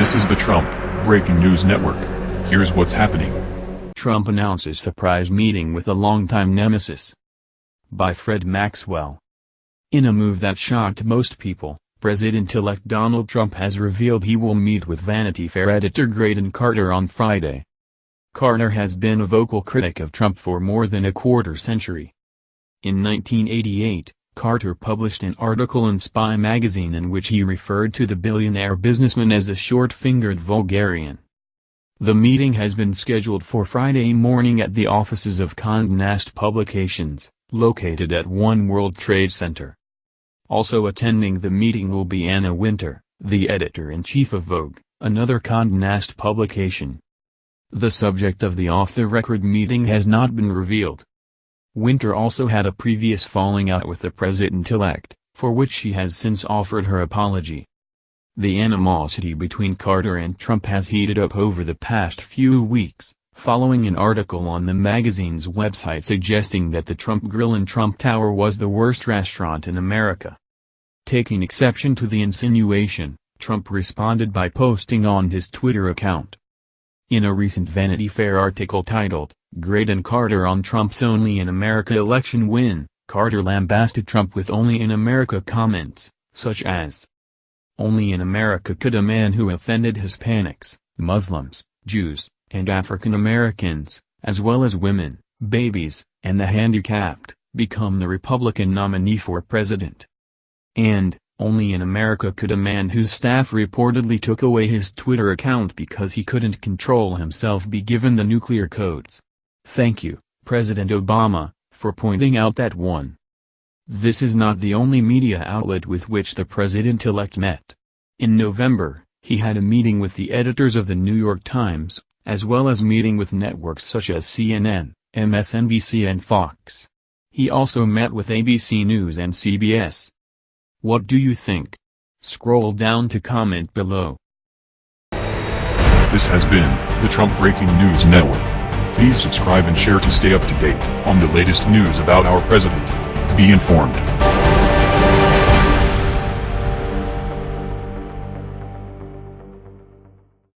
This is the Trump Breaking News Network. Here's what's happening. Trump announces surprise meeting with a longtime nemesis. By Fred Maxwell. In a move that shocked most people, President-elect Donald Trump has revealed he will meet with Vanity Fair editor Graydon Carter on Friday. Carter has been a vocal critic of Trump for more than a quarter century. In 1988, Carter published an article in Spy magazine in which he referred to the billionaire businessman as a short-fingered vulgarian. The meeting has been scheduled for Friday morning at the offices of Condé Nast Publications, located at One World Trade Center. Also attending the meeting will be Anna Wintour, the editor-in-chief of Vogue, another Condé Nast publication. The subject of the off-the-record meeting has not been revealed. Wintour also had a previous falling out with the president-elect, for which she has since offered her apology. The animosity between Carter and Trump has heated up over the past few weeks, following an article on the magazine's website suggesting that the Trump Grill in Trump Tower was the worst restaurant in America. Taking exception to the insinuation, Trump responded by posting on his Twitter account. In a recent Vanity Fair article titled, Graydon Carter on Trump's Only in America election win, Carter lambasted Trump with Only in America comments, such as, Only in America could a man who offended Hispanics, Muslims, Jews, and African Americans, as well as women, babies, and the handicapped, become the Republican nominee for president. And, only in America could a man whose staff reportedly took away his Twitter account because he couldn't control himself be given the nuclear codes. Thank you, President Obama, for pointing out that one. This is not the only media outlet with which the president-elect met. In November, he had a meeting with the editors of the New York Times, as well as meeting with networks such as CNN, MSNBC and Fox. He also met with ABC News and CBS. What do you think? Scroll down to comment below. This has been the Trump Breaking News Network. Please subscribe and share to stay up to date on the latest news about our president. Be informed.